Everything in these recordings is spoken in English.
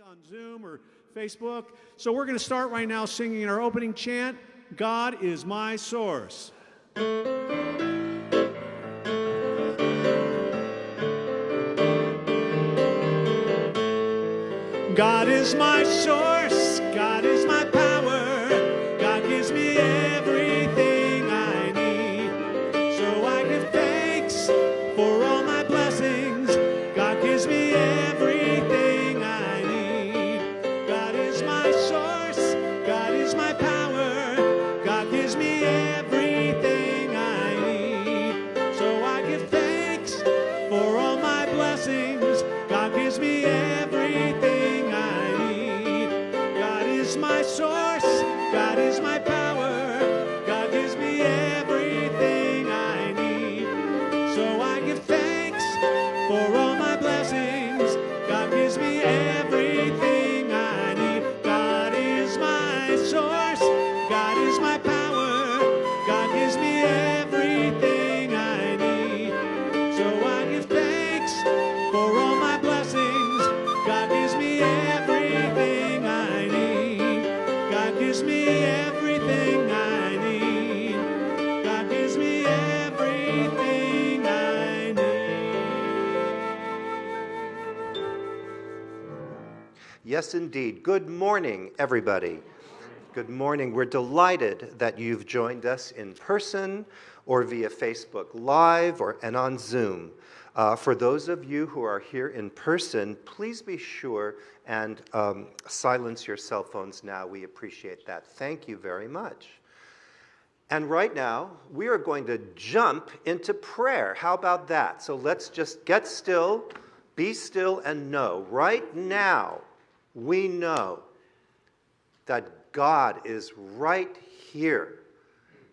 on Zoom or Facebook. So we're going to start right now singing our opening chant God is my source. God is my source, Yes, indeed. Good morning, everybody. Good morning. We're delighted that you've joined us in person or via Facebook Live or and on Zoom. Uh, for those of you who are here in person, please be sure and um, silence your cell phones now. We appreciate that. Thank you very much. And right now, we are going to jump into prayer. How about that? So let's just get still, be still, and know. Right now, we know that God is right here.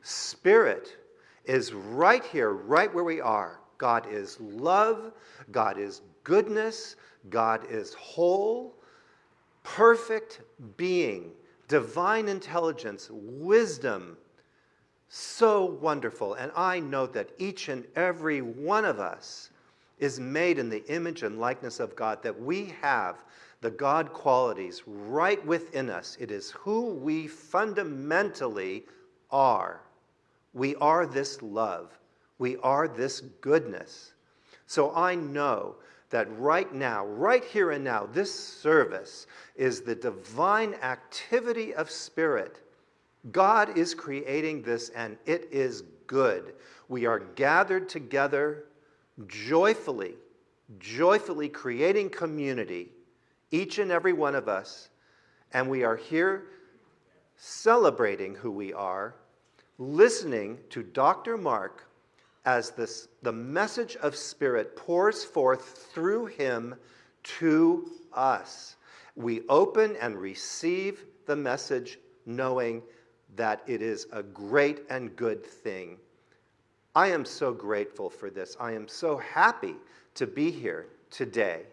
Spirit is right here, right where we are. God is love, God is goodness, God is whole, perfect being, divine intelligence, wisdom. So wonderful. And I know that each and every one of us is made in the image and likeness of God, that we have the God qualities right within us. It is who we fundamentally are. We are this love. We are this goodness. So I know that right now, right here and now, this service is the divine activity of spirit. God is creating this and it is good. We are gathered together joyfully, joyfully creating community, each and every one of us, and we are here celebrating who we are, listening to Dr. Mark as this, the message of Spirit pours forth through him to us. We open and receive the message knowing that it is a great and good thing. I am so grateful for this. I am so happy to be here today.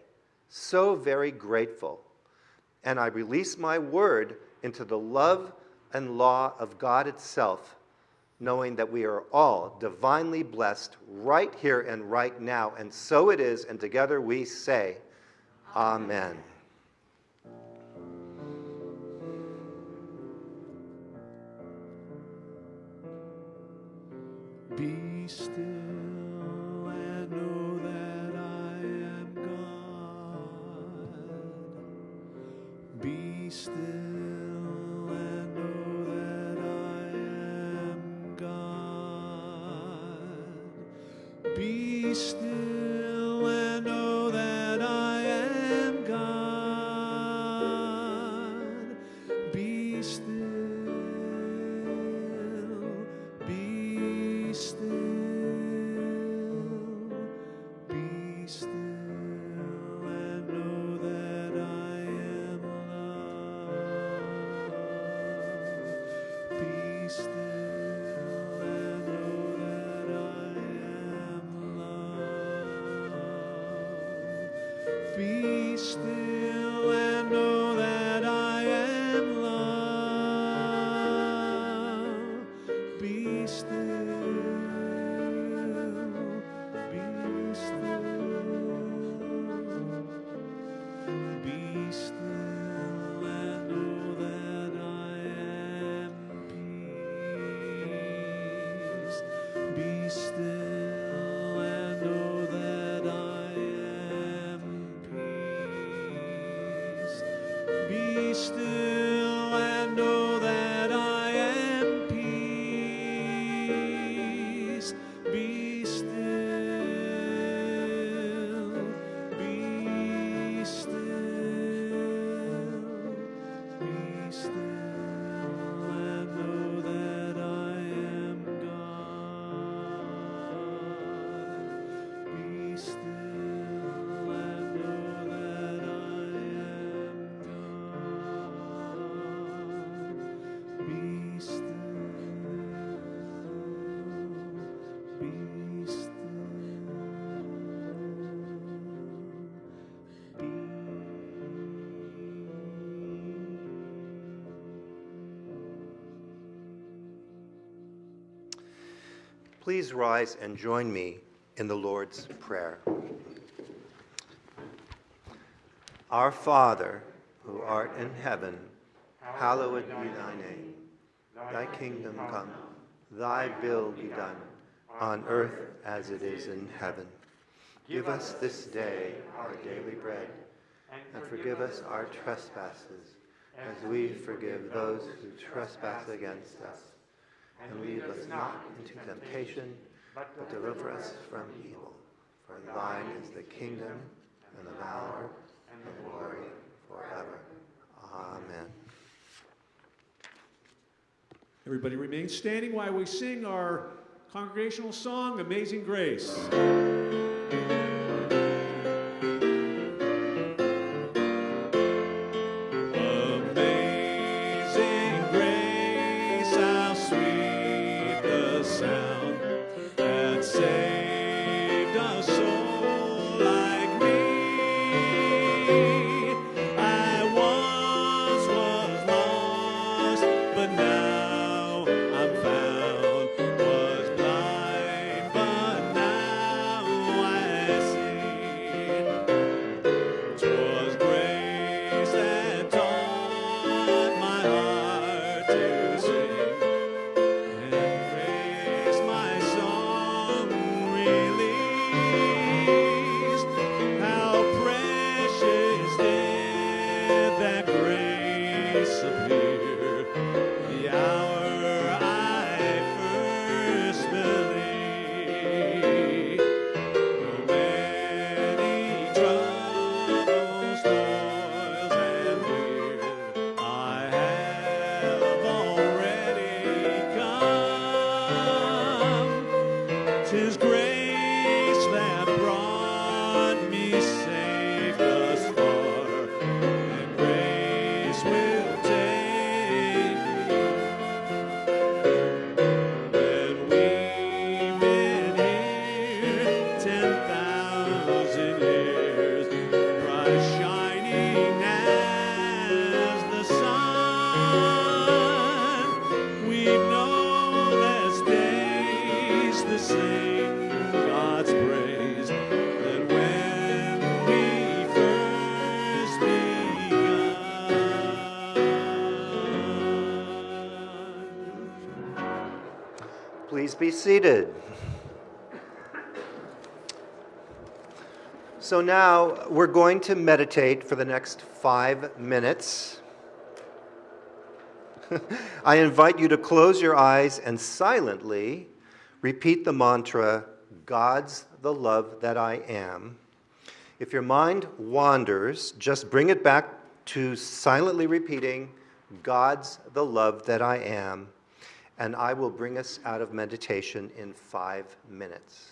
So very grateful. And I release my word into the love and law of God itself, knowing that we are all divinely blessed right here and right now. And so it is, and together we say, Amen. Be still still Please rise and join me in the Lord's Prayer. Our Father, who art in heaven, hallowed be thy name. Thy kingdom come, thy will be done, on earth as it is in heaven. Give us this day our daily bread, and forgive us our trespasses, as we forgive those who trespass against us. And lead us not into temptation, but deliver us from evil. For thine is the kingdom, and the power, and the glory forever. Amen. Everybody remain standing while we sing our congregational song, Amazing Grace. Please be seated. So now we're going to meditate for the next five minutes. I invite you to close your eyes and silently repeat the mantra, God's the love that I am. If your mind wanders, just bring it back to silently repeating, God's the love that I am, and I will bring us out of meditation in five minutes.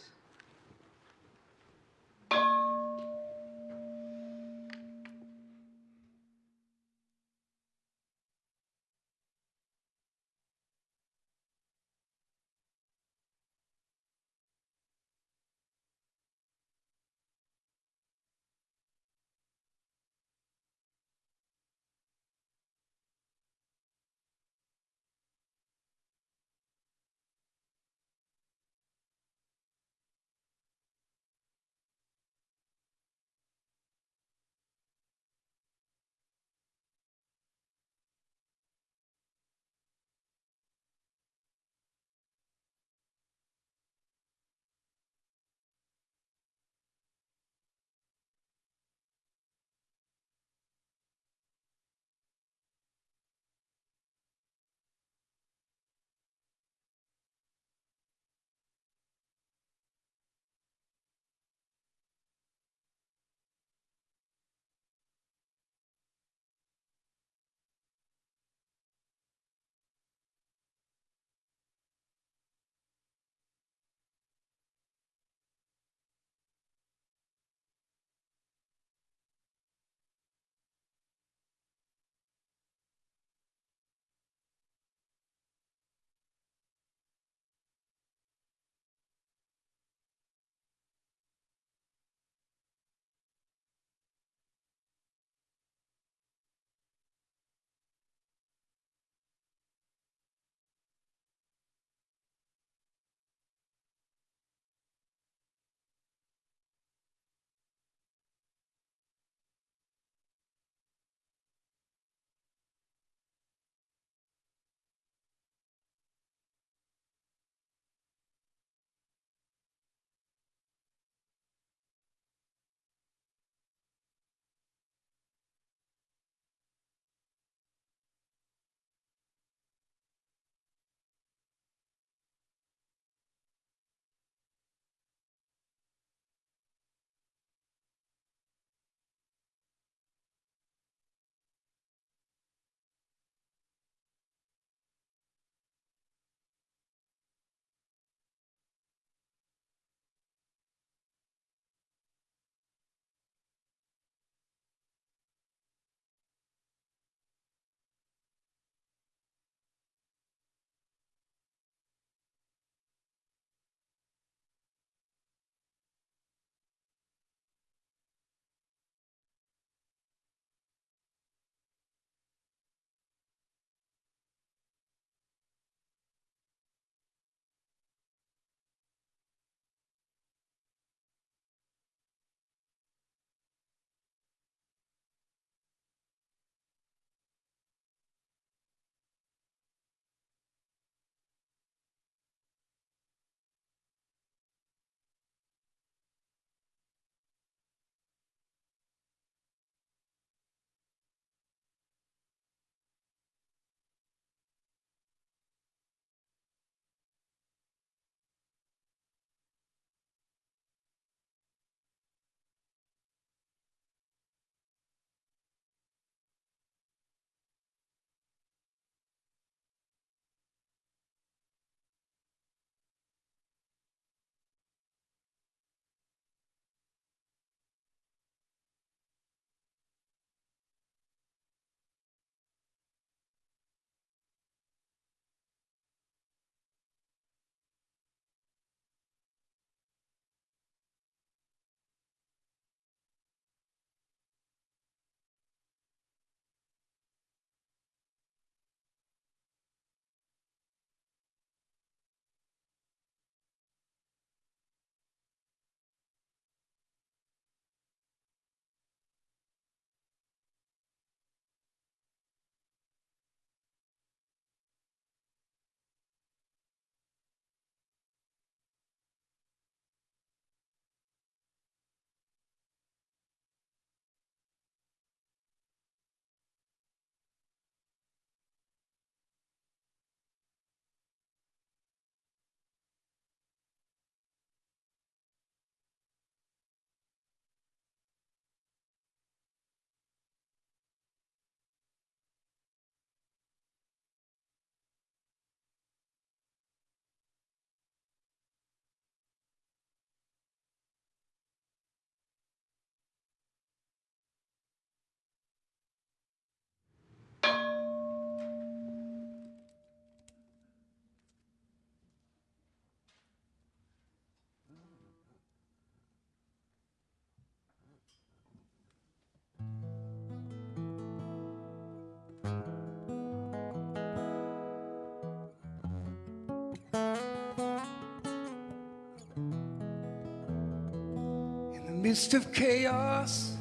Midst of chaos,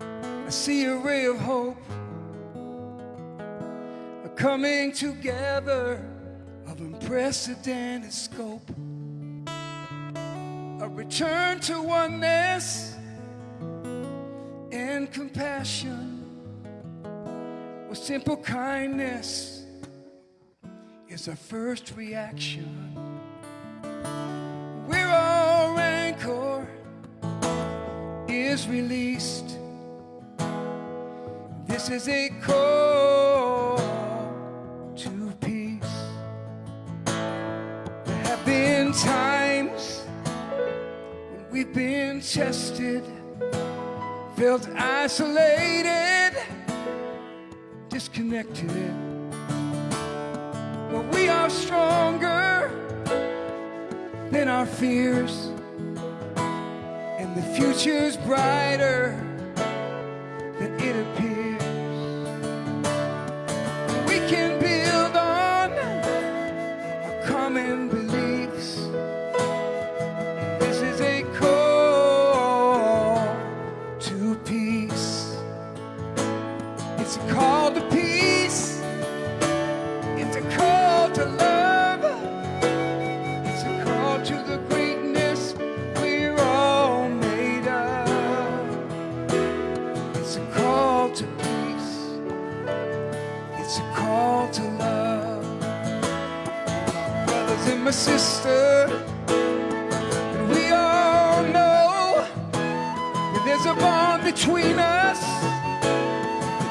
I see a ray of hope, a coming together of unprecedented scope, a return to oneness and compassion with simple kindness is our first reaction. Is released, this is a call to peace. There have been times when we've been tested, felt isolated, disconnected. But we are stronger than our fears, future's brighter My sister, and we all know that there's a bond between us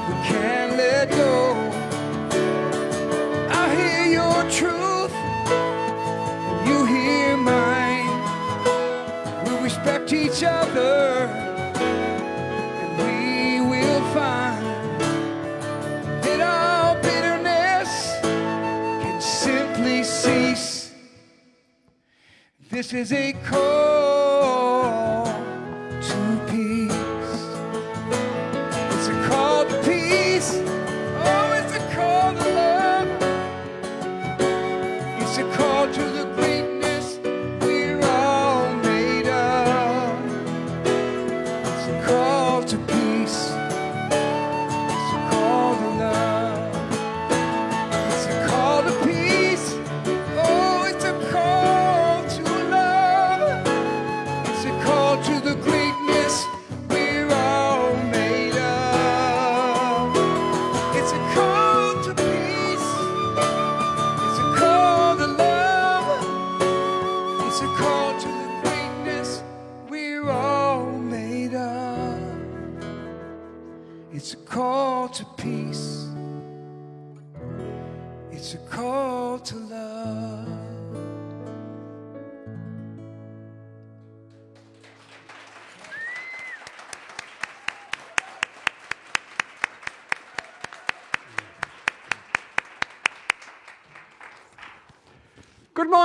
we can't let go. I hear your truth, you hear mine. We respect each other, This is a call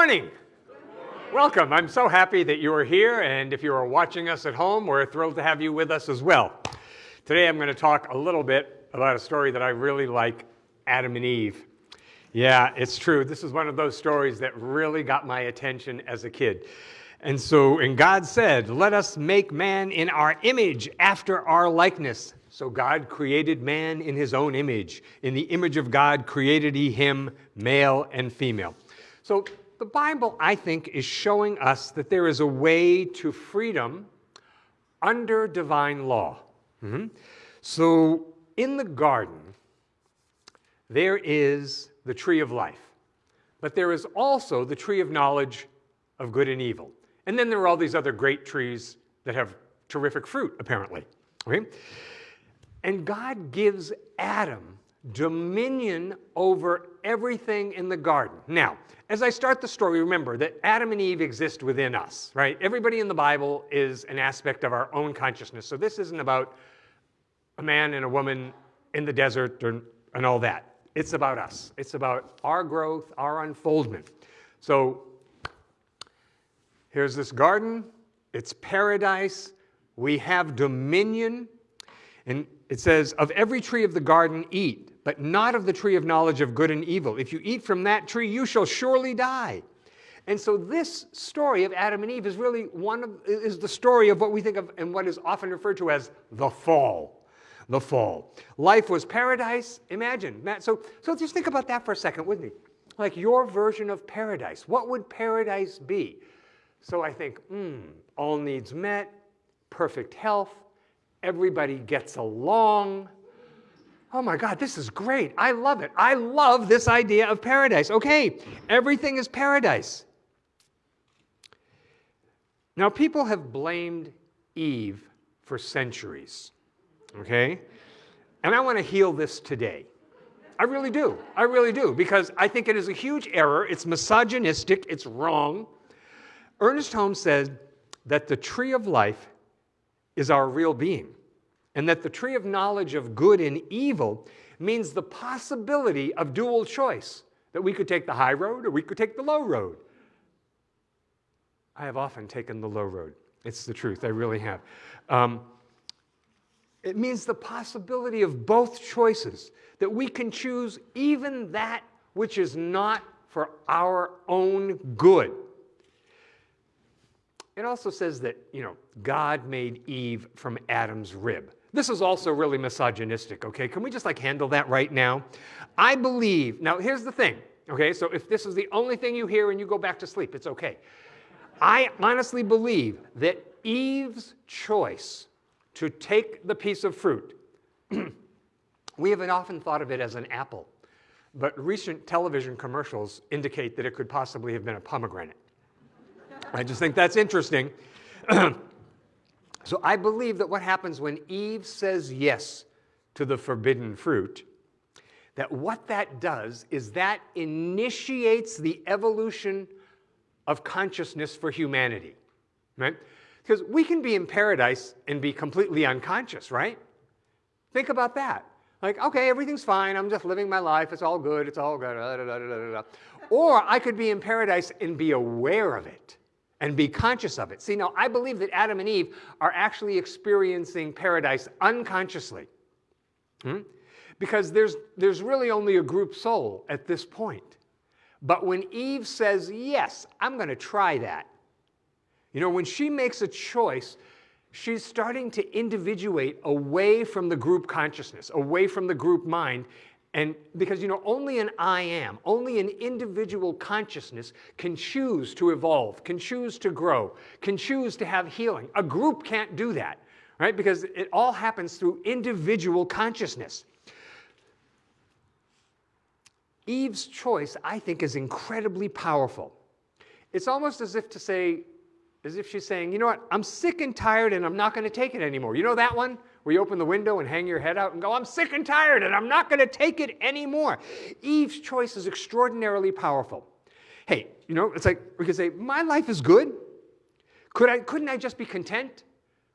morning. Welcome. I'm so happy that you are here, and if you are watching us at home, we're thrilled to have you with us as well. Today I'm going to talk a little bit about a story that I really like Adam and Eve. Yeah, it's true. This is one of those stories that really got my attention as a kid. And so, and God said, Let us make man in our image, after our likeness. So God created man in his own image. In the image of God created he him, male and female. So the Bible, I think, is showing us that there is a way to freedom under divine law. Mhm. So in the garden, there is the tree of life, but there is also the tree of knowledge of good and evil. And then there are all these other great trees that have terrific fruit, apparently. Okay? And God gives Adam dominion over everything in the garden. Now, as I start the story, remember that Adam and Eve exist within us, right? Everybody in the Bible is an aspect of our own consciousness. So this isn't about a man and a woman in the desert or, and all that. It's about us. It's about our growth, our unfoldment. So here's this garden. It's paradise. We have dominion. And it says, Of every tree of the garden eat, but not of the tree of knowledge of good and evil. If you eat from that tree, you shall surely die. And so this story of Adam and Eve is really one of, is the story of what we think of and what is often referred to as the fall. The fall. Life was paradise. Imagine. Matt, so, so just think about that for a second, wouldn't you? Like your version of paradise. What would paradise be? So I think, hmm, all needs met, perfect health, everybody gets along. Oh my God, this is great. I love it. I love this idea of paradise. Okay, everything is paradise. Now, people have blamed Eve for centuries, okay? And I want to heal this today. I really do. I really do, because I think it is a huge error. It's misogynistic, it's wrong. Ernest Holmes said that the tree of life is our real being, and that the tree of knowledge of good and evil means the possibility of dual choice, that we could take the high road or we could take the low road. I have often taken the low road. It's the truth, I really have. Um, it means the possibility of both choices, that we can choose even that which is not for our own good. It also says that, you know, God made Eve from Adam's rib. This is also really misogynistic, okay? Can we just like handle that right now? I believe, now here's the thing, okay? So if this is the only thing you hear and you go back to sleep, it's okay. I honestly believe that Eve's choice to take the piece of fruit, we haven't often thought of it as an apple, but recent television commercials indicate that it could possibly have been a pomegranate. I just think that's interesting. so I believe that what happens when Eve says yes to the forbidden fruit, that what that does is that initiates the evolution of consciousness for humanity, right? Because we can be in paradise and be completely unconscious, right? Think about that. Like, okay, everything's fine. I'm just living my life. It's all good. It's all good. Or I could be in paradise and be aware of it and be conscious of it. See, now I believe that Adam and Eve are actually experiencing paradise unconsciously. Hmm? Because there's, there's really only a group soul at this point. But when Eve says, Yes, I'm going to try that, you know, when she makes a choice, she's starting to individuate away from the group consciousness, away from the group mind. And because, you know, only an I am, only an individual consciousness can choose to evolve, can choose to grow, can choose to have healing. A group can't do that, right? Because it all happens through individual consciousness. Eve's choice, I think, is incredibly powerful. It's almost as if to say, as if she's saying, you know what, I'm sick and tired and I'm not going to take it anymore. You know that one? Where you open the window and hang your head out and go, I'm sick and tired and I'm not going to take it anymore. Eve's choice is extraordinarily powerful. Hey, you know, it's like we could say, my life is good. Could I, couldn't I just be content?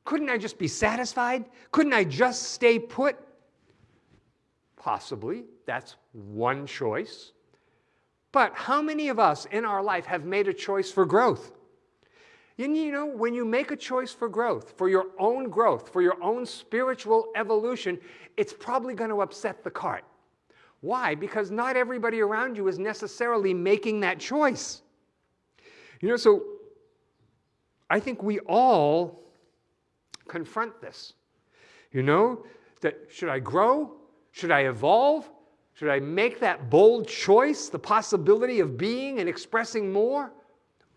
Couldn't I just be satisfied? Couldn't I just stay put? Possibly. That's one choice. But how many of us in our life have made a choice for growth? And you know, when you make a choice for growth, for your own growth, for your own spiritual evolution, it's probably going to upset the cart. Why? Because not everybody around you is necessarily making that choice. You know, so I think we all confront this. You know, that should I grow? Should I evolve? Should I make that bold choice, the possibility of being and expressing more?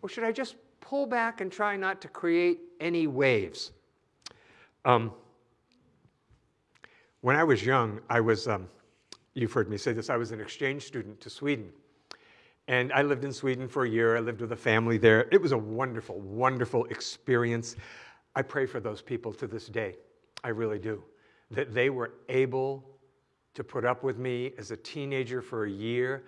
Or should I just pull back and try not to create any waves? Um, when I was young, I was, um, you've heard me say this, I was an exchange student to Sweden. And I lived in Sweden for a year. I lived with a family there. It was a wonderful, wonderful experience. I pray for those people to this day. I really do. That they were able to put up with me as a teenager for a year.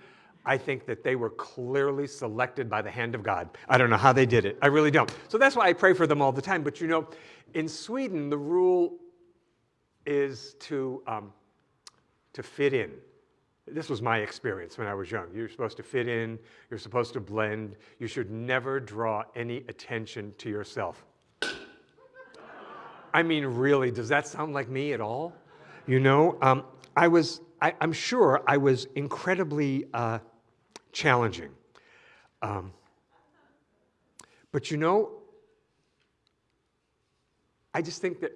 I think that they were clearly selected by the hand of God. I don't know how they did it. I really don't. So that's why I pray for them all the time. But you know, in Sweden, the rule is to, um, to fit in. This was my experience when I was young. You're supposed to fit in, you're supposed to blend, you should never draw any attention to yourself. I mean, really, does that sound like me at all? You know, um, I was, I, am sure I was incredibly uh, challenging. Um, But you know, I just think that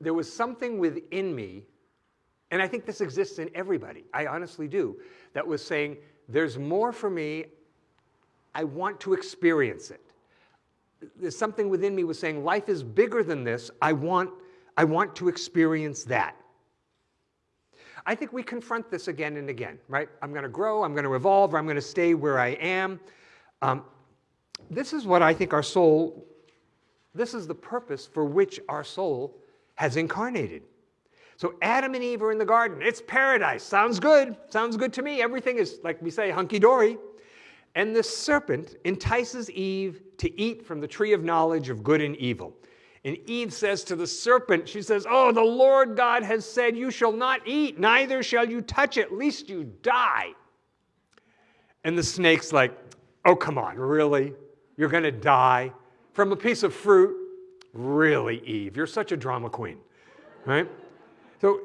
there was something within me, and I think this exists in everybody, I honestly do, that was saying, there's more for me, I want to experience it. There's something within me was saying, life is bigger than this, I want, I want to experience that. I think we confront this again and again, right? I'm going to grow, I'm going to evolve, or I'm going to stay where I am. Um, this is what I think our soul, this is the purpose for which our soul has incarnated. So Adam and Eve are in the garden. It's paradise. Sounds good. Sounds good to me. Everything is, like we say, hunky dory. And the serpent entices Eve to eat from the tree of knowledge of good and evil. And Eve says to the serpent, she says, Oh, the Lord God has said, You shall not eat, neither shall you touch it, lest you die. And the snake's like, Oh, come on, really? You're going to die from a piece of fruit? Really, Eve? You're such a drama queen, right? So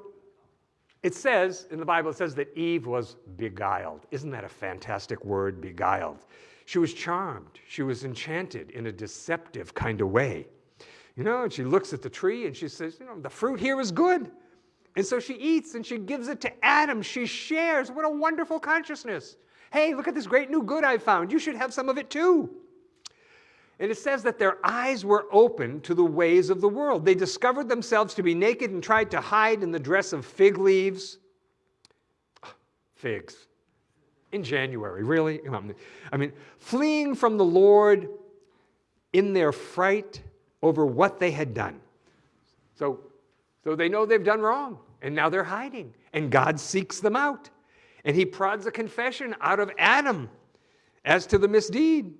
it says in the Bible, it says that Eve was beguiled. Isn't that a fantastic word, beguiled? She was charmed, she was enchanted in a deceptive kind of way. You know, and she looks at the tree and she says, You know, the fruit here is good. And so she eats and she gives it to Adam. She shares. What a wonderful consciousness. Hey, look at this great new good I found. You should have some of it too. And it says that their eyes were open to the ways of the world. They discovered themselves to be naked and tried to hide in the dress of fig leaves. Figs. In January, really? I mean, fleeing from the Lord in their fright over what they had done. So, so they know they've done wrong, and now they're hiding. And God seeks them out. And he prods a confession out of Adam as to the misdeed.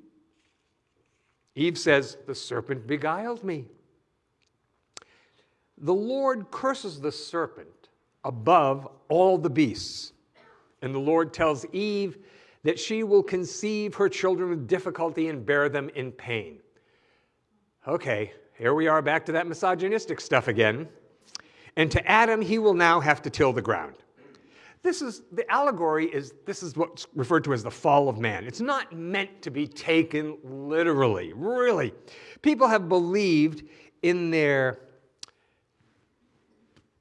Eve says, The serpent beguiled me. The Lord curses the serpent above all the beasts. And the Lord tells Eve that she will conceive her children with difficulty and bear them in pain. Okay, here we are back to that misogynistic stuff again. And to Adam, he will now have to till the ground. This is the allegory is this is what's referred to as the fall of man. It's not meant to be taken literally, really. People have believed in their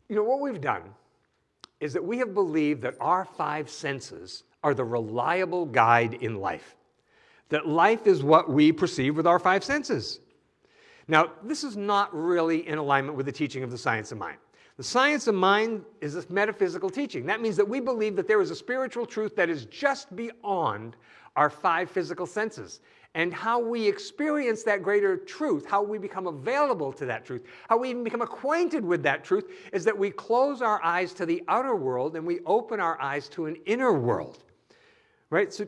you know what we've done is that we have believed that our five senses are the reliable guide in life. That life is what we perceive with our five senses. Now, this is not really in alignment with the teaching of the science of mind. The science of mind is a metaphysical teaching. That means that we believe that there is a spiritual truth that is just beyond our five physical senses. And how we experience that greater truth, how we become available to that truth, how we even become acquainted with that truth, is that we close our eyes to the outer world and we open our eyes to an inner world. Right? So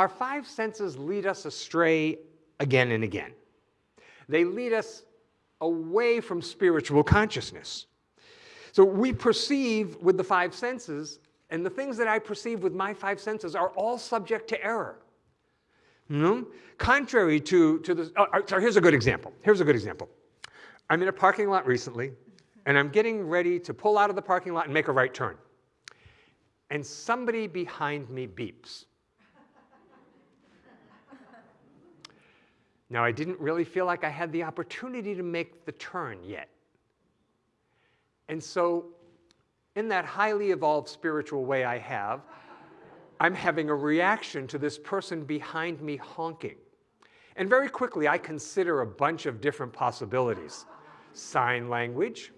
Our five senses lead us astray again and again. They lead us away from spiritual consciousness. So we perceive with the five senses, and the things that I perceive with my five senses are all subject to error. You know? Contrary to, to the, oh, uh, so here's a good example. Here's a good example. I'm in a parking lot recently, and I'm getting ready to pull out of the parking lot and make a right turn. And somebody behind me beeps. Now, I didn't really feel like I had the opportunity to make the turn yet. And so, in that highly evolved spiritual way I have, I'm having a reaction to this person behind me honking. And very quickly, I consider a bunch of different possibilities sign language,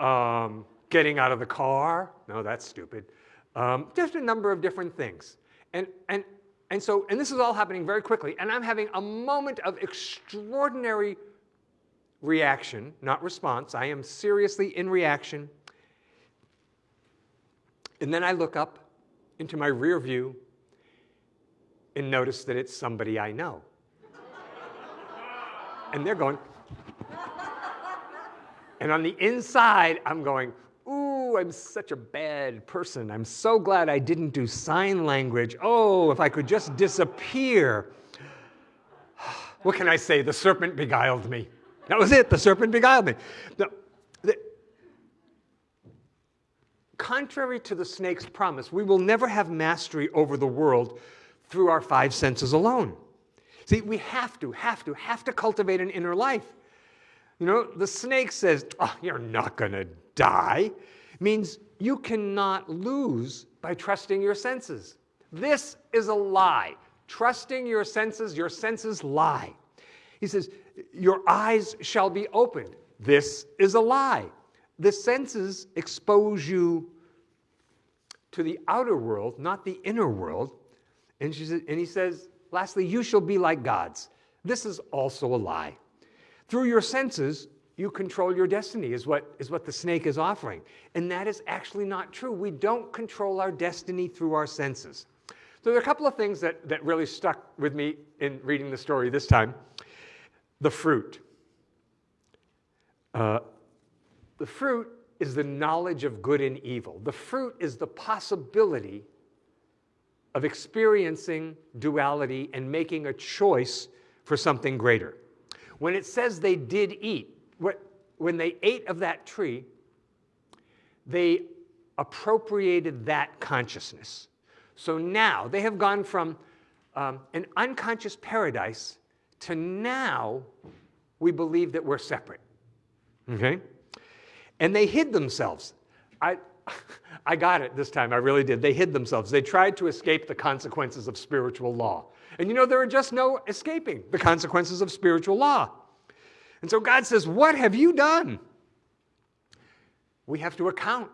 um, getting out of the car. No, that's stupid. Um, just a number of different things. And, and and so, and this is all happening very quickly, and I'm having a moment of extraordinary reaction, not response. I am seriously in reaction. And then I look up into my rear view and notice that it's somebody I know. and they're going, and on the inside, I'm going, I'm such a bad person. I'm so glad I didn't do sign language. Oh, if I could just disappear. What can I say? The serpent beguiled me. That was it. The serpent beguiled me. The, the, contrary to the snake's promise, we will never have mastery over the world through our five senses alone. See, we have to, have to, have to cultivate an inner life. You know, the snake says, oh, you're not going to die, means you cannot lose by trusting your senses. This is a lie. Trusting your senses, your senses lie. He says, Your eyes shall be opened. This is a lie. The senses expose you to the outer world, not the inner world. And, says, and he says, Lastly, you shall be like gods. This is also a lie. Through your senses, you control your destiny, is what, is what the snake is offering. And that is actually not true. We don't control our destiny through our senses. So there are a couple of things that, that really stuck with me in reading the story this time. The fruit. Uh, the fruit is the knowledge of good and evil. The fruit is the possibility of experiencing duality and making a choice for something greater. When it says they did eat, when they ate of that tree, they appropriated that consciousness. So now they have gone from um, an unconscious paradise to now we believe that we're separate. Okay? And they hid themselves. I, I got it this time, I really did. They hid themselves. They tried to escape the consequences of spiritual law. And you know, there are just no escaping the consequences of spiritual law. And so God says, What have you done? We have to account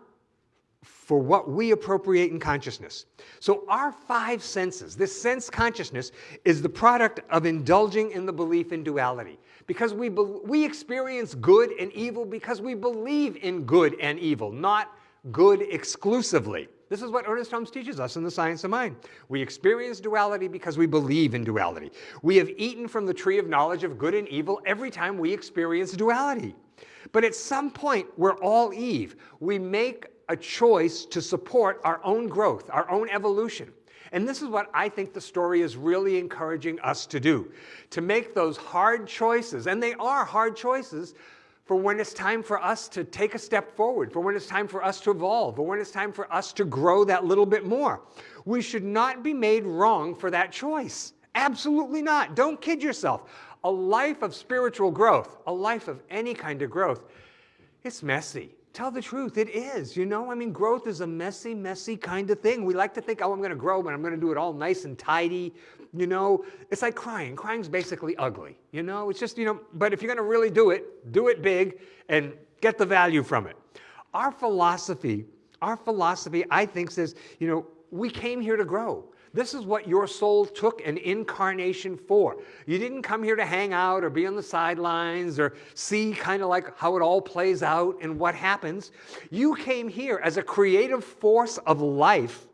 for what we appropriate in consciousness. So, our five senses, this sense consciousness, is the product of indulging in the belief in duality. Because we, we experience good and evil because we believe in good and evil, not good exclusively. This is what Ernest Holmes teaches us in The Science of Mind. We experience duality because we believe in duality. We have eaten from the tree of knowledge of good and evil every time we experience duality. But at some point, we're all Eve. We make a choice to support our own growth, our own evolution. And this is what I think the story is really encouraging us to do to make those hard choices, and they are hard choices, for when it's time for us to take a step forward, for when it's time for us to evolve, or when it's time for us to grow that little bit more. We should not be made wrong for that choice. Absolutely not. Don't kid yourself. A life of spiritual growth, a life of any kind of growth, it's messy. Tell the truth, it is. You know, I mean, growth is a messy, messy kind of thing. We like to think, oh, I'm going to grow, but I'm going to do it all nice and tidy. You know, it's like crying. Crying's basically ugly. You know, it's just, you know, but if you're going to really do it, do it big and get the value from it. Our philosophy, our philosophy, I think, says, you know, we came here to grow. This is what your soul took an incarnation for. You didn't come here to hang out or be on the sidelines or see kind of like how it all plays out and what happens. You came here as a creative force of life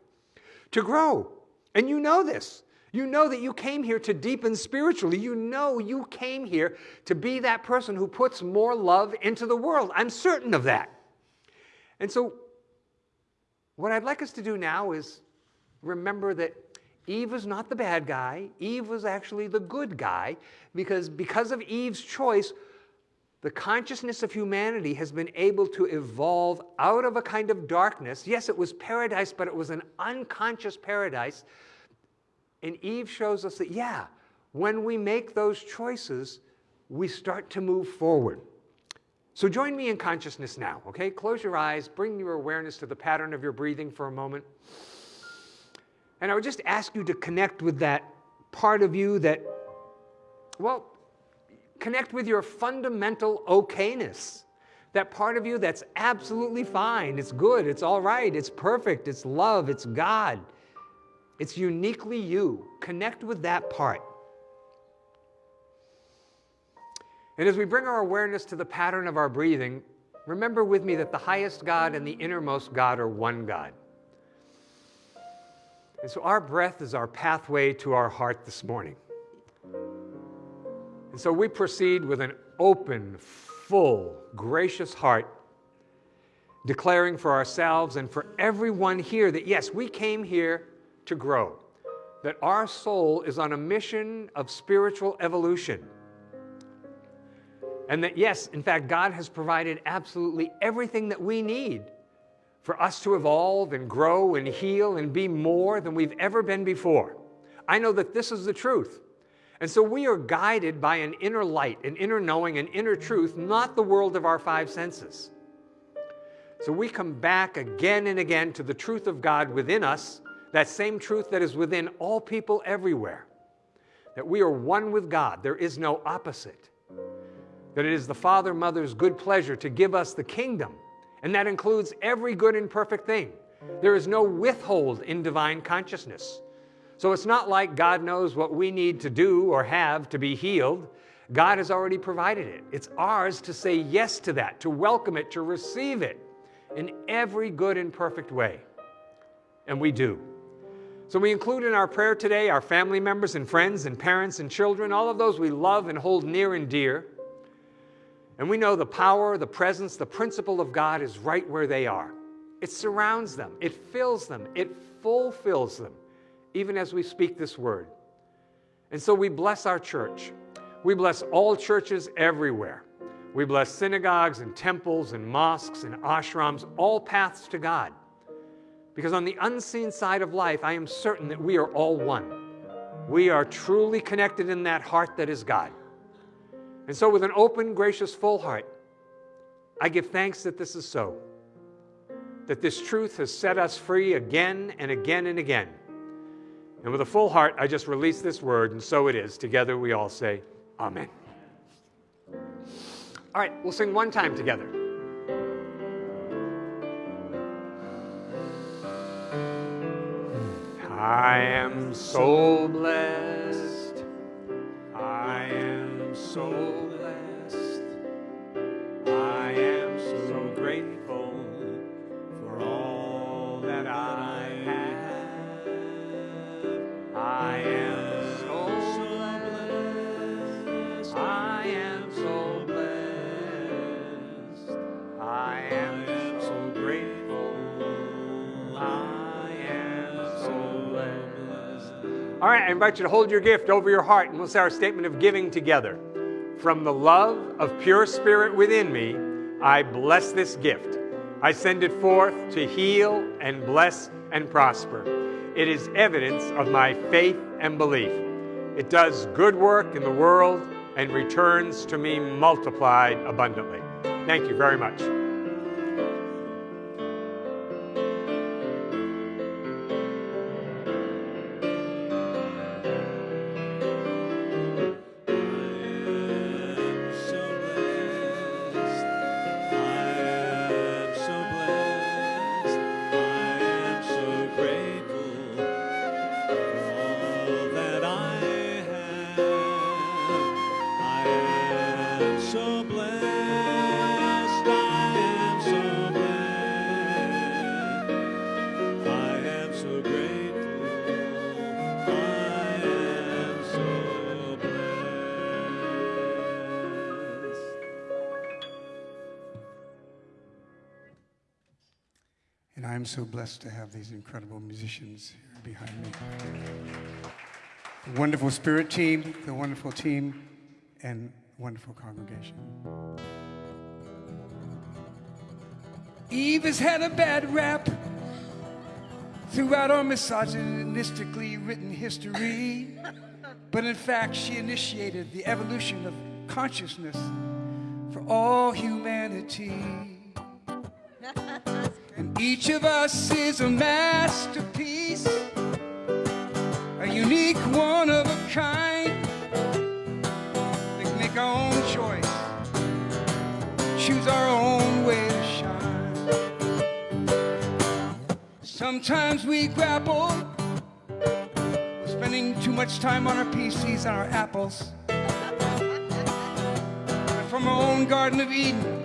to grow. And you know this. You know that you came here to deepen spiritually. You know you came here to be that person who puts more love into the world. I'm certain of that. And so, what I'd like us to do now is remember that Eve was not the bad guy. Eve was actually the good guy because because of Eve's choice, the consciousness of humanity has been able to evolve out of a kind of darkness. Yes, it was paradise, but it was an unconscious paradise. And Eve shows us that, yeah, when we make those choices, we start to move forward. So join me in consciousness now, okay? Close your eyes, bring your awareness to the pattern of your breathing for a moment. And I would just ask you to connect with that part of you that, well, connect with your fundamental okayness. That part of you that's absolutely fine, it's good, it's all right, it's perfect, it's love, it's God. It's uniquely you. Connect with that part. And as we bring our awareness to the pattern of our breathing, remember with me that the highest God and the innermost God are one God. And so our breath is our pathway to our heart this morning. And so we proceed with an open, full, gracious heart, declaring for ourselves and for everyone here that yes, we came here to grow, that our soul is on a mission of spiritual evolution. And that yes, in fact, God has provided absolutely everything that we need for us to evolve and grow and heal and be more than we've ever been before. I know that this is the truth. And so we are guided by an inner light, an inner knowing, an inner truth, not the world of our five senses. So we come back again and again to the truth of God within us, that same truth that is within all people everywhere. That we are one with God, there is no opposite. That it is the Father, Mother's good pleasure to give us the kingdom, and that includes every good and perfect thing. There is no withhold in divine consciousness. So it's not like God knows what we need to do or have to be healed. God has already provided it. It's ours to say yes to that, to welcome it, to receive it in every good and perfect way. And we do. So we include in our prayer today our family members and friends and parents and children, all of those we love and hold near and dear. And we know the power, the presence, the principle of God is right where they are. It surrounds them, it fills them, it fulfills them even as we speak this word. And so we bless our church. We bless all churches everywhere. We bless synagogues and temples and mosques and ashrams, all paths to God. Because on the unseen side of life, I am certain that we are all one. We are truly connected in that heart that is God. And so, with an open, gracious, full heart, I give thanks that this is so. That this truth has set us free again and again and again. And with a full heart, I just release this word, and so it is. Together we all say, Amen. All right, we'll sing one time together. I am so blessed. I am so All right, I invite you to hold your gift over your heart and we'll say our statement of giving together. From the love of pure spirit within me, I bless this gift. I send it forth to heal and bless and prosper. It is evidence of my faith and belief. It does good work in the world and returns to me multiplied abundantly. Thank you very much. I'm so blessed to have these incredible musicians here behind me. The wonderful spirit team, the wonderful team, and wonderful congregation. Eve has had a bad rap throughout our misogynistically written history. But in fact, she initiated the evolution of consciousness for all humanity. And each of us is a masterpiece, a unique one of a kind. We can make our own choice, choose our own way to shine. Sometimes we grapple with spending too much time on our PCs and our apples. From our own Garden of Eden,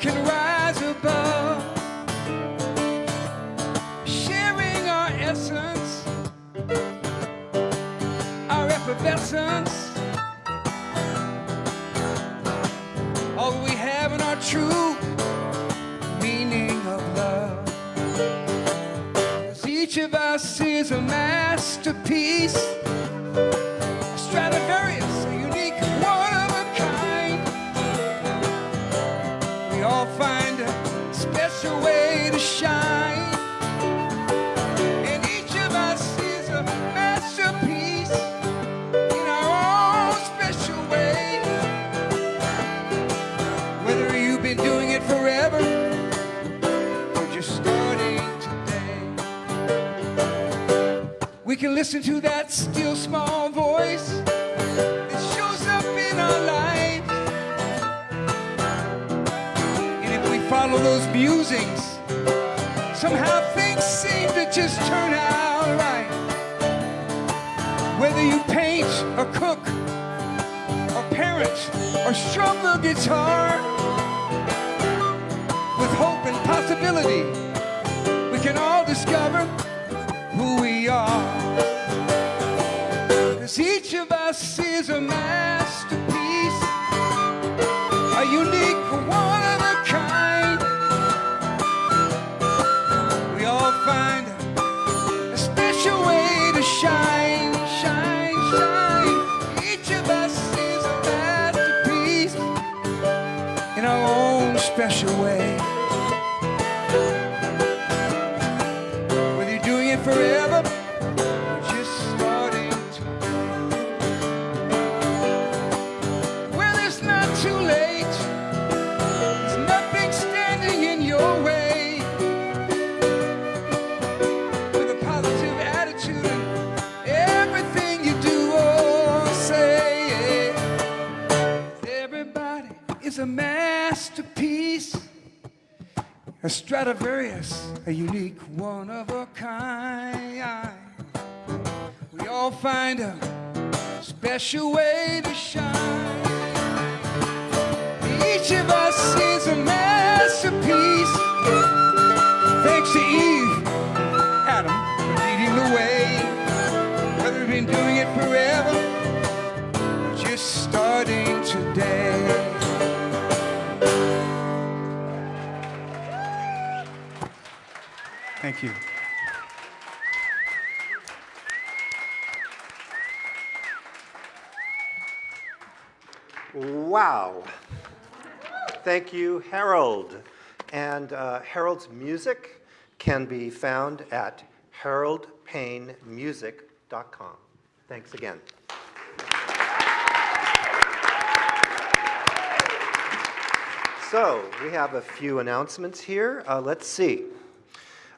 can rise above, sharing our essence, our effervescence, all we have in our true meaning of love. 'Cause each of us is a masterpiece, listen to that still small voice that shows up in our lives. And if we follow those musings, somehow things seem to just turn out right. Whether you paint or cook or parent or strum the guitar, with hope and possibility, we can all discover is a masterpiece, A Stradivarius, a unique one of a kind. We all find a special way to shine. Each of us is a masterpiece. Thanks to Eve, Adam, for leading the way. Whether we've been doing it forever, or just starting today. Wow. Thank you, Harold. And uh, Harold's music can be found at haroldpaynemusic.com. Thanks again. So, we have a few announcements here. Uh, let's see.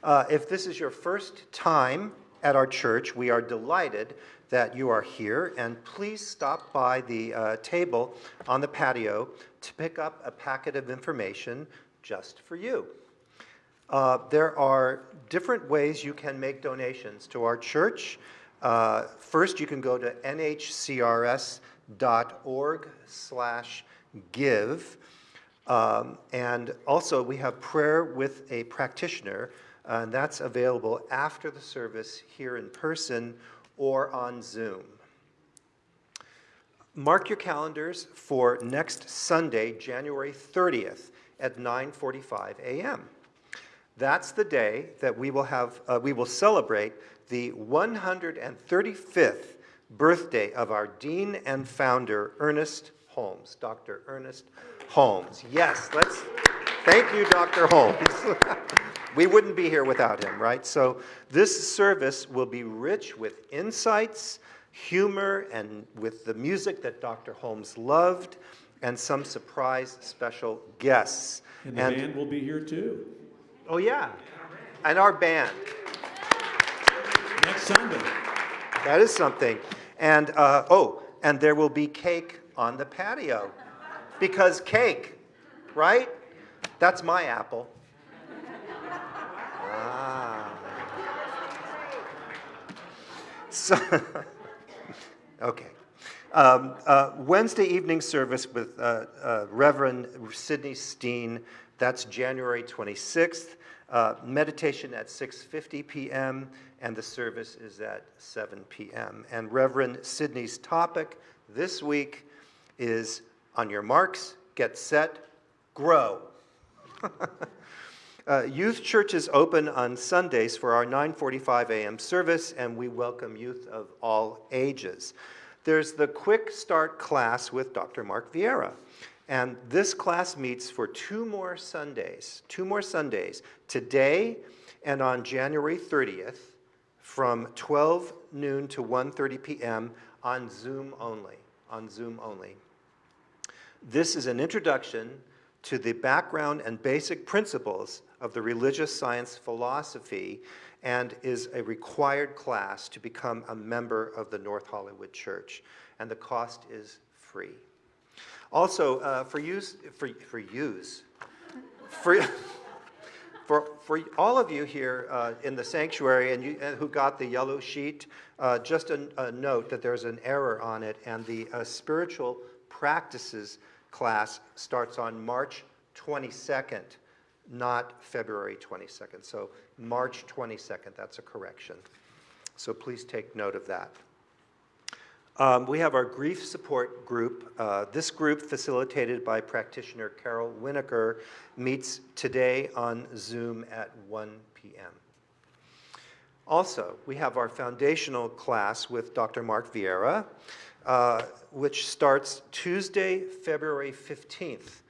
Uh, if this is your first time at our church, we are delighted that you are here, and please stop by the uh, table on the patio to pick up a packet of information just for you. Uh, there are different ways you can make donations to our church. Uh, first, you can go to nhcrs.org/give, um, and also we have prayer with a practitioner, uh, and that's available after the service here in person or on Zoom. Mark your calendars for next Sunday, January 30th at 9:45 a.m. That's the day that we will have uh, we will celebrate the 135th birthday of our dean and founder Ernest Holmes, Dr. Ernest Holmes. Yes, let's thank you Dr. Holmes. we wouldn't be here without him, right? So this service will be rich with insights, humor, and with the music that Dr. Holmes loved, and some surprise special guests. And the band will be here too, oh yeah, and our band. next Sunday. That is something. And uh, oh, and there will be cake on the patio, because cake, right? That's my apple. Ah. So, okay. Um, uh, Wednesday evening service with uh, uh, Reverend Sidney Steen. That's January 26th. Uh, meditation at 6:50 p.m. and the service is at 7 p.m. And Reverend Sidney's topic this week is on your marks, get set, grow. Uh, youth church is open on Sundays for our 9:45 a.m. service, and we welcome youth of all ages. There's the quick start class with Dr. Mark Vieira, and this class meets for two more Sundays, two more Sundays, today and on January 30th, from 12 noon to 1:30 p.m. on Zoom only. On Zoom only. This is an introduction to the background and basic principles of the religious science philosophy, and is a required class to become a member of the North Hollywood Church. And the cost is free. Also, uh, for use, for, for use, for, for, for all of you here uh, in the sanctuary and, you, and who got the yellow sheet, uh, just a, a, note that there's an error on it, and the uh, spiritual practices class starts on March 22nd, not February 22nd. So March 22nd, that's a correction. So please take note of that. Um, we have our grief support group. Uh, this group, facilitated by practitioner Carol Winokur, meets today on Zoom at 1 p.m. Also, we have our foundational class with Dr. Mark Vieira, uh, which starts Tuesday, February 15th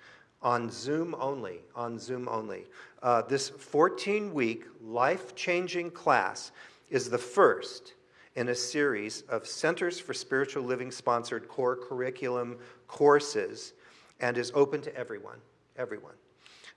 on Zoom only, on Zoom only. Uh, this 14-week life-changing class is the first in a series of Centers for Spiritual Living sponsored core curriculum courses and is open to everyone, everyone.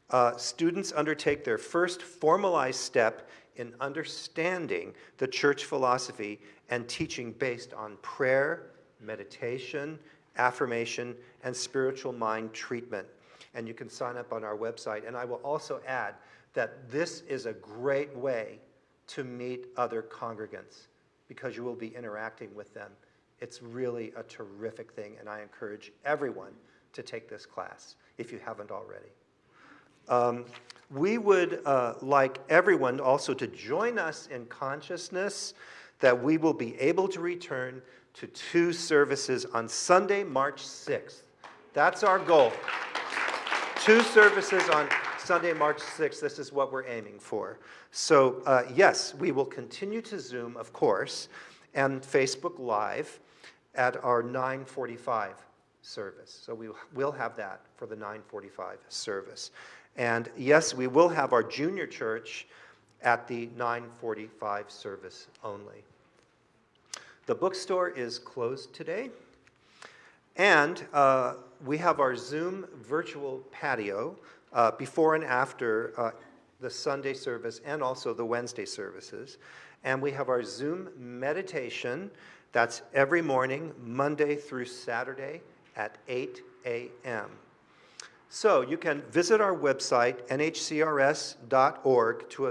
Uh, students undertake their first formalized step in understanding the church philosophy and teaching based on prayer, meditation, affirmation, and spiritual mind treatment. And you can sign up on our website. And I will also add that this is a great way to meet other congregants because you will be interacting with them. It's really a terrific thing, and I encourage everyone to take this class if you haven't already. Um, we would uh, like everyone also to join us in consciousness that we will be able to return to two services on Sunday, March 6th. That's our goal. Two services on Sunday, March 6th. This is what we're aiming for. So uh, yes, we will continue to Zoom, of course, and Facebook Live at our 945 service. So we will have that for the 945 service. And yes, we will have our junior church at the 945 service only. The bookstore is closed today. And uh, we have our Zoom virtual patio uh, before and after uh, the Sunday service and also the Wednesday services. And we have our Zoom meditation. That's every morning, Monday through Saturday at 8 a.m. So you can visit our website, nhcrs.org, to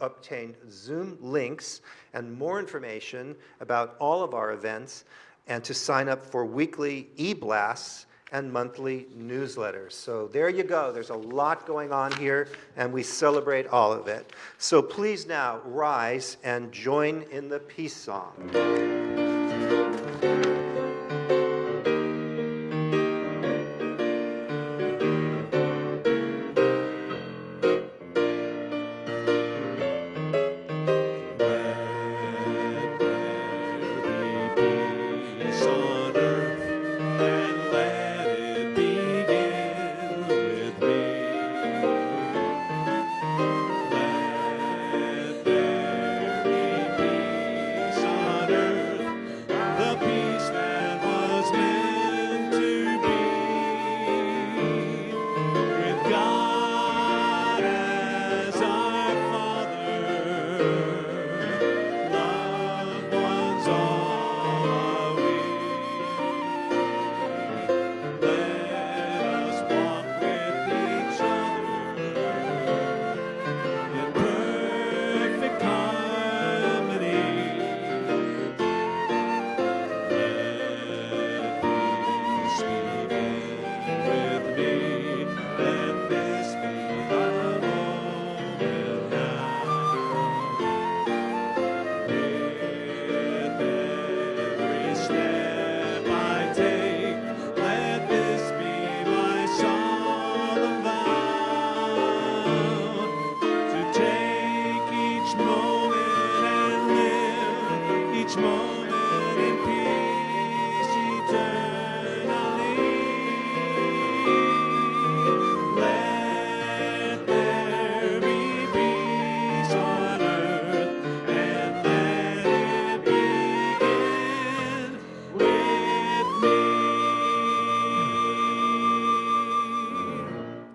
obtain, Zoom links and more information about all of our events and to sign up for weekly e-blasts and monthly newsletters. So there you go. There's a lot going on here, and we celebrate all of it. So please now rise and join in the peace song.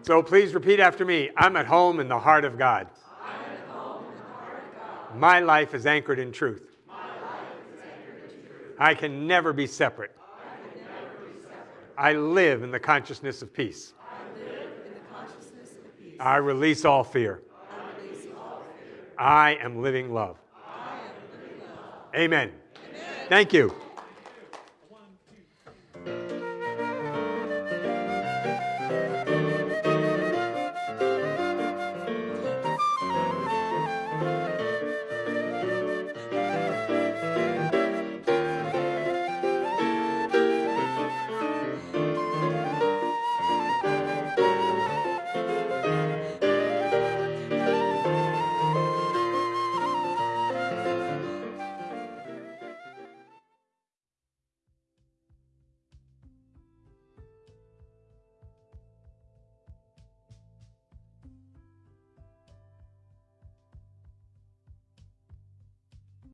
So please repeat after me. I'm at home in the heart of God. My life is anchored in truth. I can never be separate. I live in the consciousness of peace. I release all fear. I am living love. Amen. Thank you.